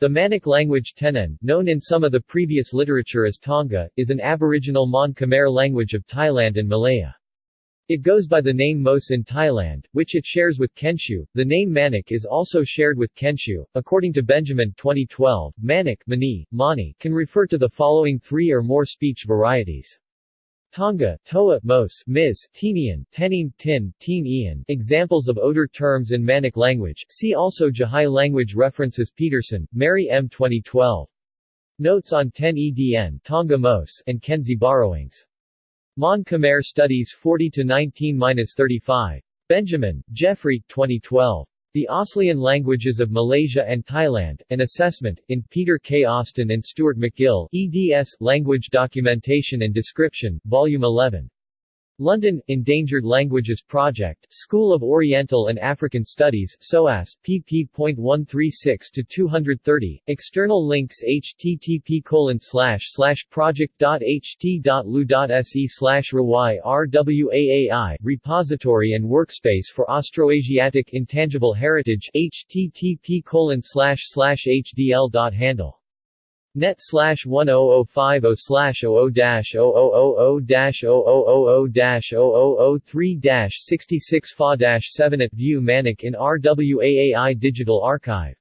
The Maniq language Tenen, known in some of the previous literature as Tonga, is an aboriginal Mon Khmer language of Thailand and Malaya. It goes by the name Mos in Thailand, which it shares with Kensiu. The name Maniq is also shared with Kensiu. According to Benjamin 2012, Maniq Mani, Mani can refer to the following three or more speech varieties. Tonga, Toa, Mos, Ms, Tinian, Tenin, Tin, Teen Ian. Examples of odor terms in Maniq language. See also Jahai language references Peterson, Mary M. 2012. Notes on 10 EDN Tonga Mos and Kenzi borrowings. Mon Khmer Studies 40 to 19-35. Benjamin, Geoffrey, 2012. The Aslian Languages of Malaysia and Thailand, An Assessment, in Peter K. Austin and Stuart McGill, eds. Language Documentation and Description, Volume 11. London, Endangered Languages Project, School of Oriental and African Studies, SOAS, pp.136-230, external links http project.ht.lu.se rawai rwaai, repository and workspace for Austroasiatic Intangible Heritage http hdl.handle Net slash 10050 slash 00 dash 0000 dash 0000 dash 0003 dash 66 fa dash 7 at View Maniq in RWAAI Digital Archive